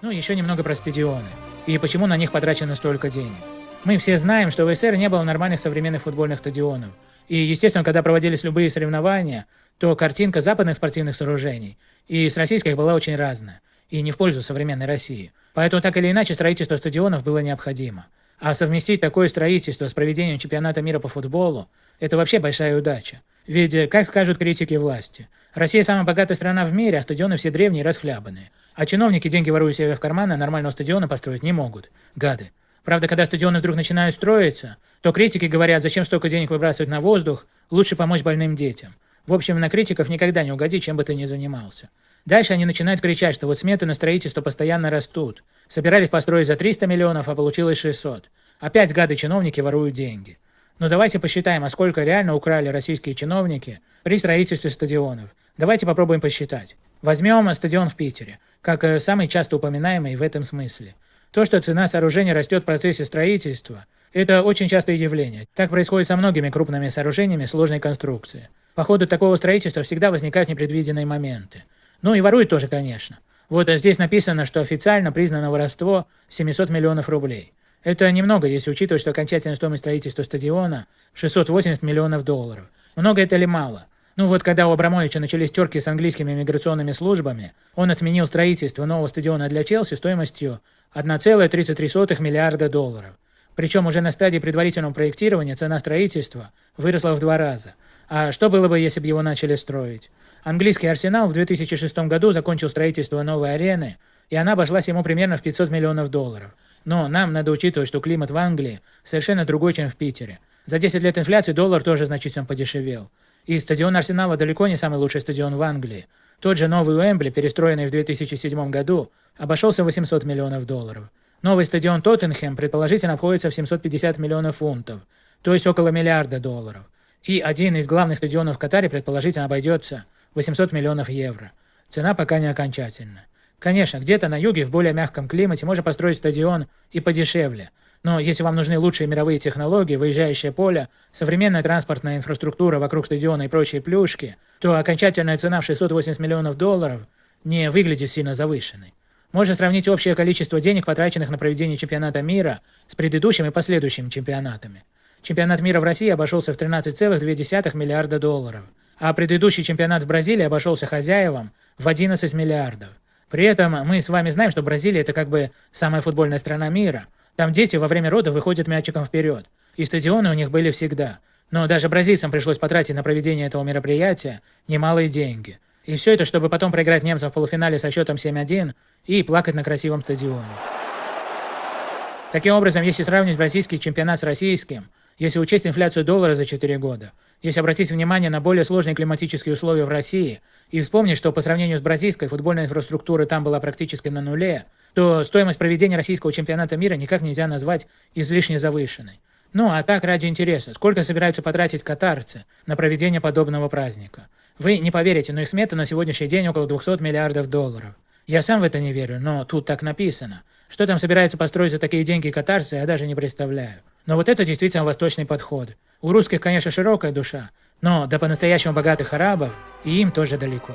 Ну, еще немного про стадионы. И почему на них потрачено столько денег. Мы все знаем, что в СССР не было нормальных современных футбольных стадионов. И, естественно, когда проводились любые соревнования, то картинка западных спортивных сооружений и с российских была очень разная. И не в пользу современной России. Поэтому так или иначе строительство стадионов было необходимо. А совместить такое строительство с проведением чемпионата мира по футболу – это вообще большая удача. Ведь, как скажут критики власти, Россия самая богатая страна в мире, а стадионы все древние и расхлябанные. А чиновники, деньги воруя себе в карманы, нормального стадиона построить не могут. Гады. Правда, когда стадионы вдруг начинают строиться, то критики говорят, зачем столько денег выбрасывать на воздух, лучше помочь больным детям. В общем, на критиков никогда не угоди, чем бы ты ни занимался. Дальше они начинают кричать, что вот сметы на строительство постоянно растут. Собирались построить за 300 миллионов, а получилось 600. Опять гады-чиновники воруют деньги. Но давайте посчитаем, а сколько реально украли российские чиновники при строительстве стадионов. Давайте попробуем посчитать. Возьмем стадион в Питере, как э, самый часто упоминаемый в этом смысле. То, что цена сооружения растет в процессе строительства, это очень частое явление. Так происходит со многими крупными сооружениями сложной конструкции. По ходу такого строительства всегда возникают непредвиденные моменты. Ну и воруют тоже, конечно. Вот здесь написано, что официально признано воровство 700 миллионов рублей. Это немного, если учитывать, что окончательная стоимость строительства стадиона 680 миллионов долларов. Много это или мало? Ну вот когда у Абрамовича начались терки с английскими миграционными службами, он отменил строительство нового стадиона для Челси стоимостью 1,33 миллиарда долларов. Причем уже на стадии предварительного проектирования цена строительства выросла в два раза. А что было бы, если бы его начали строить? Английский «Арсенал» в 2006 году закончил строительство новой арены, и она обошлась ему примерно в 500 миллионов долларов. Но нам надо учитывать, что климат в Англии совершенно другой, чем в Питере. За 10 лет инфляции доллар тоже значительно подешевел. И стадион Арсенала далеко не самый лучший стадион в Англии. Тот же новый Уэмбли, перестроенный в 2007 году, обошелся в 800 миллионов долларов. Новый стадион Тоттенхэм предположительно обходится в 750 миллионов фунтов, то есть около миллиарда долларов. И один из главных стадионов в Катаре предположительно обойдется 800 миллионов евро. Цена пока не окончательна. Конечно, где-то на юге в более мягком климате можно построить стадион и подешевле – но если вам нужны лучшие мировые технологии, выезжающее поле, современная транспортная инфраструктура вокруг стадиона и прочие плюшки, то окончательная цена в 680 миллионов долларов не выглядит сильно завышенной. Можно сравнить общее количество денег, потраченных на проведение чемпионата мира, с предыдущим и последующими чемпионатами. Чемпионат мира в России обошелся в 13,2 миллиарда долларов, а предыдущий чемпионат в Бразилии обошелся хозяевам в 11 миллиардов. При этом мы с вами знаем, что Бразилия – это как бы самая футбольная страна мира – там дети во время родов выходят мячиком вперед. И стадионы у них были всегда. Но даже бразильцам пришлось потратить на проведение этого мероприятия немалые деньги. И все это, чтобы потом проиграть немцам в полуфинале со счетом 7-1 и плакать на красивом стадионе. Таким образом, если сравнить бразильский чемпионат с российским, если учесть инфляцию доллара за 4 года, если обратить внимание на более сложные климатические условия в России и вспомнить, что по сравнению с бразильской футбольная инфраструктура там была практически на нуле, то стоимость проведения российского чемпионата мира никак нельзя назвать излишне завышенной. Ну а так ради интереса, сколько собираются потратить катарцы на проведение подобного праздника? Вы не поверите, но их смета на сегодняшний день около 200 миллиардов долларов. Я сам в это не верю, но тут так написано. Что там собираются построить за такие деньги катарцы, я даже не представляю. Но вот это действительно восточный подход. У русских, конечно, широкая душа, но до по-настоящему богатых арабов и им тоже далеко.